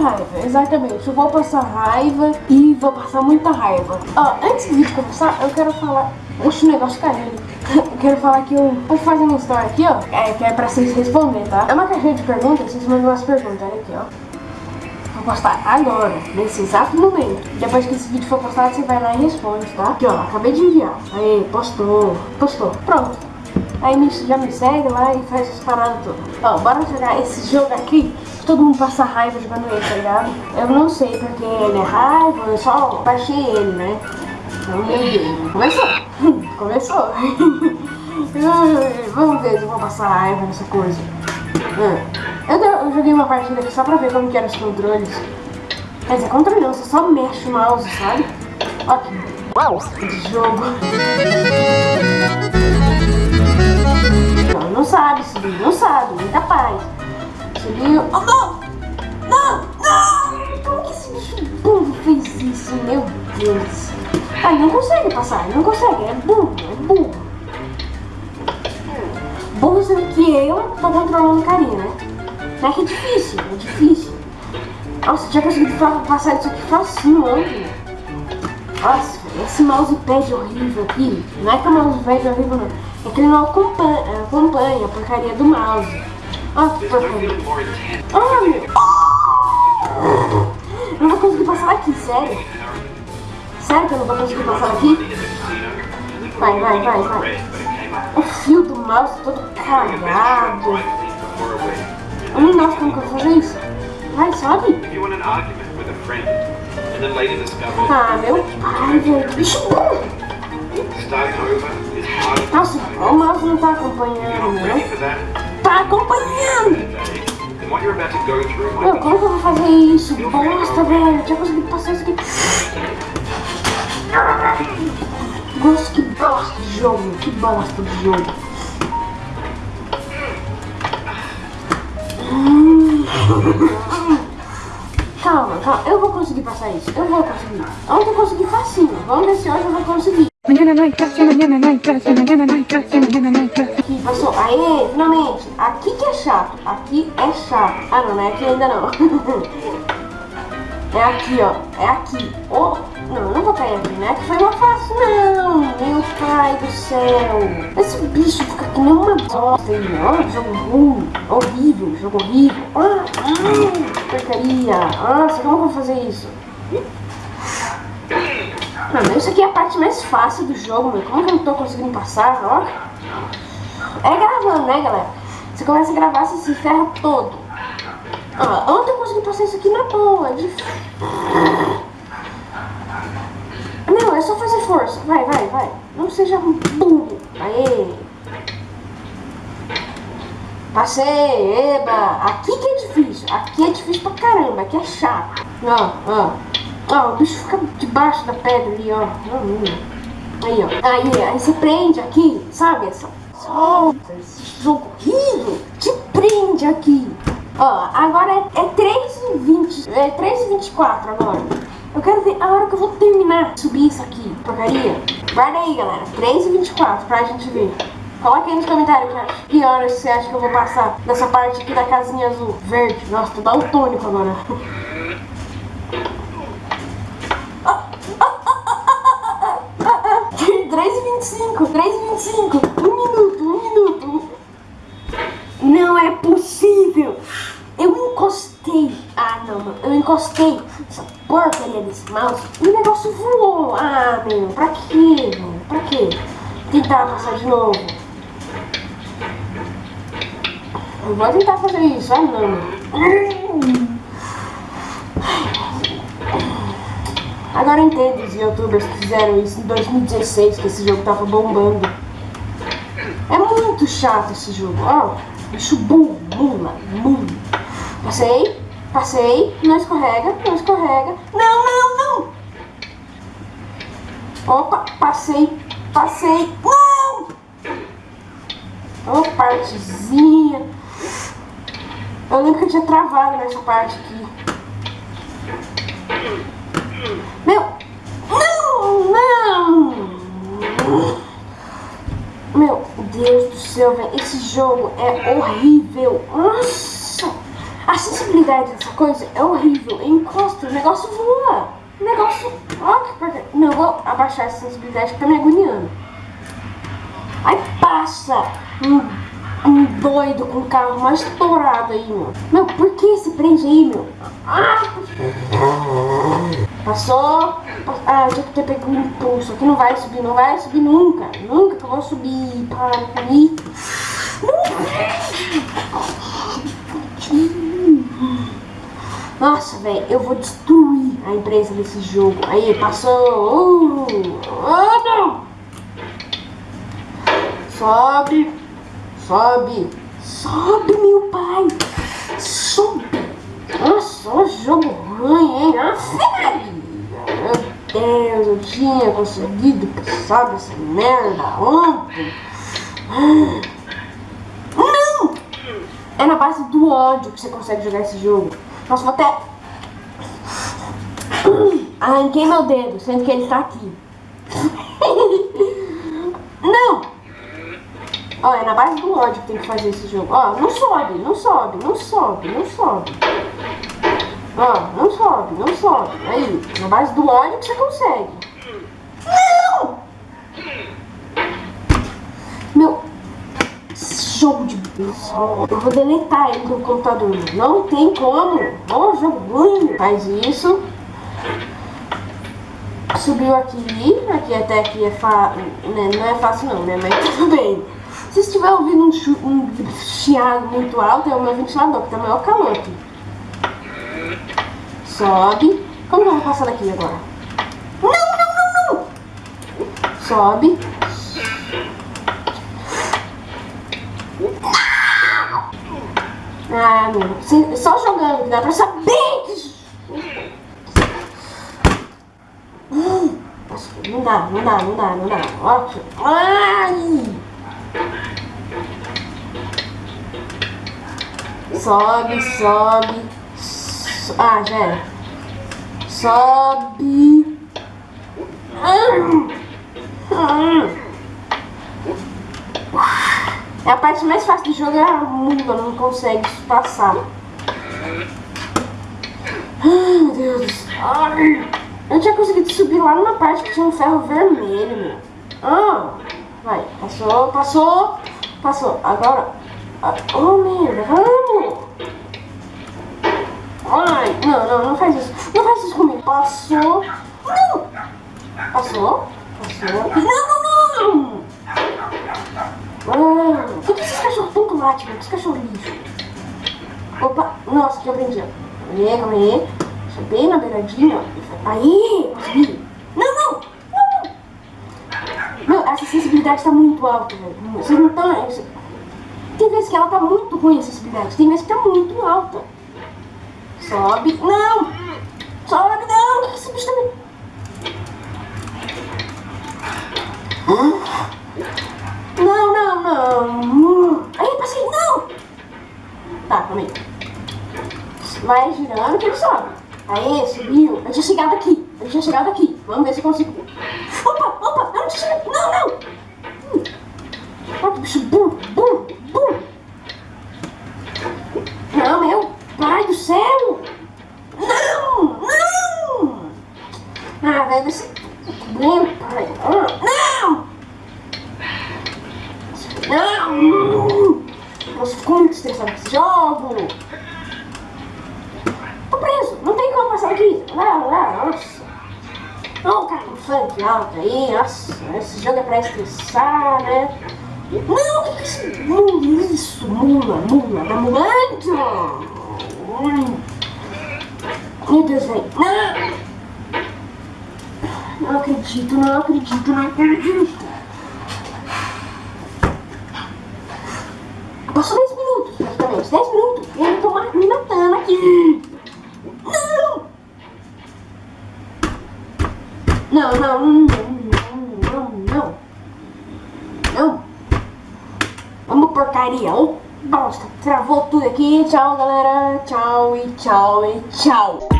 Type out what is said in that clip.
raiva, exatamente. Eu vou passar raiva e vou passar muita raiva. Ó, antes do vídeo começar, eu quero falar... Oxe, o negócio caiu. Quero falar que eu vou fazer uma história aqui, ó. É, que é pra vocês responderem, tá? É uma caixinha de perguntas, vocês mandam umas perguntas, olha aqui, ó. Vou postar agora, nesse exato momento. Depois que esse vídeo for postado, você vai lá e responde, tá? Aqui, ó, acabei de enviar. Aí, postou, postou. Pronto. Aí já me segue lá e faz essas paradas todas. Ó, bora jogar esse jogo aqui. Todo mundo passa raiva jogando ele, tá ligado? Eu não sei porque ele é raiva, eu só baixei ele, né? Então, meu Deus. Começou. Começou. Vamos ver se eu vou passar raiva nessa coisa. Eu, eu, joguei uma partida aqui só pra ver como que eram os controles. Quer dizer, controle não, você só mexe o mouse, sabe? Ó que mouse de jogo. Não, não sabe subir, não sabe, muita paz. Subiu. Oh, não! Não! Não! Como que esse bicho burro fez isso? Meu Deus. Ah, não consegue passar, não consegue, é burro, é burro. Burro sendo que eu tô controlando o carinha, né? Não é que é difícil, é difícil. Nossa, já consegui passar isso aqui facinho ontem. Nossa, esse mousepad horrível aqui. Não é que o mousepad é horrível, não. É que ele não acompanha, acompanha a porcaria do mouse. Eu não vou conseguir passar aqui, sério. Sério que eu não vou conseguir passar aqui? Vai, vai, vai, vai. O fio do mouse todo cagado. Eu não gosto como que eu vou fazer isso. Vai, sobe. Ah, meu pai, velho. Bicho bom. Nossa, o mouse não tá acompanhando, né? Tá acompanhando! Meu, como que eu vou fazer isso? Bosta, velho. Já consegui passar isso aqui. Nossa, que bosta de jogo. Que bosta de jogo. Calma, calma. Eu vou conseguir passar isso. Eu vou conseguir. Ontem eu consegui facinho. Vamos ver se hoje eu vou conseguir. Passou. Aê, finalmente. Aqui que é chato. Aqui é chato. Ah, não, não é aqui ainda não. é aqui, ó. É aqui. Oh, não, não vou cair aqui, né? Que foi uma fácil, não. Meu pai do céu. Esse bicho fica que nem uma bosta aí, ó. Jogo ruim. Horrível, jogo horrível. Ah, ah, porcaria. Nossa, como eu vou fazer isso? Isso aqui é a parte mais fácil do jogo, meu. Como que eu não tô conseguindo passar, ó? É gravando, né, galera? Você começa a gravar, você se ferra todo. Ó, eu consegui passar isso aqui na boa. É. Não, é só fazer força. Vai, vai, vai. Não seja um burro. Aê. Passei, eba. Aqui que é difícil. Aqui é difícil pra caramba. Aqui é chato. Ó, ó. Ó, o bicho fica debaixo da pedra ali, ó. Aí, ó. Aí, aí você prende aqui, sabe? Essa solta, esse jogo horrível. Te prende aqui. Ó, agora é, é 3h20. É 3h24 agora. Eu quero ver a hora que eu vou terminar de subir isso aqui, porcaria. Guarda aí, galera. 3h24 pra gente ver. Coloca aí nos comentários. Que horas você acha que eu vou passar nessa parte aqui da casinha azul. Verde. Nossa, tô daltônico agora. 3h25, 3h25, um minuto, um minuto. Não é possível. Eu encostei. Ah, não, mano. Eu encostei essa porcaria desse mouse e o negócio voou. Ah, meu. Pra quê, mano? Pra quê? Tentar passar de novo. Eu vou tentar fazer isso. Ah, não, mano. Agora eu entendo os youtubers que fizeram isso em 2016, que esse jogo tava bombando. É muito chato esse jogo, ó. Bicho burro, mula, mula. Passei, passei, não escorrega, não escorrega. Não, não, não! Opa, passei, passei. Não! Ô, partezinha. Eu lembro que eu tinha travado nessa parte aqui. Meu! Não! Não! Meu Deus do céu, velho. Esse jogo é horrível. Nossa! A sensibilidade dessa coisa é horrível. Eu encosto, o negócio voa. O negócio. Não, vou abaixar essa sensibilidade que tá me agoniando. Aí passa um, um doido com o carro mais estourado aí, meu. Meu, por que se prende aí, meu? Ah! Passou. pa- Ah, que ter pego um impulso. Aqui não vai subir, não vai subir nunca. Nunca que eu vou subir. Para isso. Nossa, velho, eu vou destruir a empresa desse jogo. Aí, passou. Uh, oh, não! Sobe, sobe, sobe, meu pai. Sobe. Nossa, o jogo ruim, hein? Nossa, meu Deus, eu tinha conseguido passar dessa merda ontem. Não! É na base do ódio que você consegue jogar esse jogo. Nossa, vou até. Arranquei meu dedo, sendo que ele tá aqui. Não! Ó, é na base do ódio que tem que fazer esse jogo. Ó, não sobe, não sobe, não sobe, não sobe. Ó, não sobe, não sobe. Aí, na base do que você consegue. Não! Meu, jogo de bicho. Eu vou deletar ele do computador. Não tem como. Ó, jogo ruim. Faz isso. Subiu aqui. Aqui até aqui é fácil. Não é fácil não, né? Mas tudo bem. Se estiver ouvindo um, um chiado muito alto, é o meu ventilador, que tá maior calor aqui. Sobe. Como que eu vou passar daqui agora? Não, não, não, não! Sobe. Ah, meu. Só jogando, dá pra saber. Hum, Não dá, não dá, não dá, não dá. Ótimo. Ai! Sobe, sobe. So- Ah, já era. Sobe. É a parte mais fácil do jogo é a mula, não consegue passar. Ai, meu Deus do céu. Eu tinha conseguido subir lá numa parte que tinha um ferro vermelho, meu. Ah, vai, passou, passou, passou. Agora, ah, oh merda, vamos. Não, não, não faz isso. Não faz isso comigo. Passou. Não. Passou, passou. Não, não, não. Ah, por que esses cachorros tanto latem, meu? Esse cachorro lixo. Opa, nossa, eu aprendi. Calma aí, calma aí. Deixa bem na beiradinha. Aí, consegui. Não, não, não, não. Essa sensibilidade tá muito alta, velho. Vocês não estão... Tem vezes que ela tá muito ruim, a sensibilidade. Tem vezes que tá muito alta. Sobe. Não! Sobe, não! Esse bicho também... Não, não, não. Aí, passei, não! Tá, calma aí. Vai girando que ele sobe. Aí, subiu. Eu tinha chegado aqui. Eu tinha chegado aqui. Vamos ver se eu consigo. Opa, opa, eu não tinha chegado. Não, não! Hum. Olha que bicho burro. Não, meu pai do céu! Não! Não! Ah, velho, esse... Meu pai... Ah, não! Não! Nossa, fico muito estressado com esse jogo! Tô preso! Não tem como passar aqui! Lá, lá, nossa! Não, cara, com funk alto aí, nossa! Esse jogo é pra estressar, né? Não, que que é esse mula? Isso, mula, mula, tá mulando! Meu Deus, velho! Não! Não acredito, não acredito, não acredito! Passou 10 minutos, praticamente. 10 minutos. E eu tô ma- me matando aqui. Não! Não, não, não, não, não, não. Vamos porcaria. Ô, bosta. Travou tudo aqui. Tchau, galera. Tchau e tchau e tchau.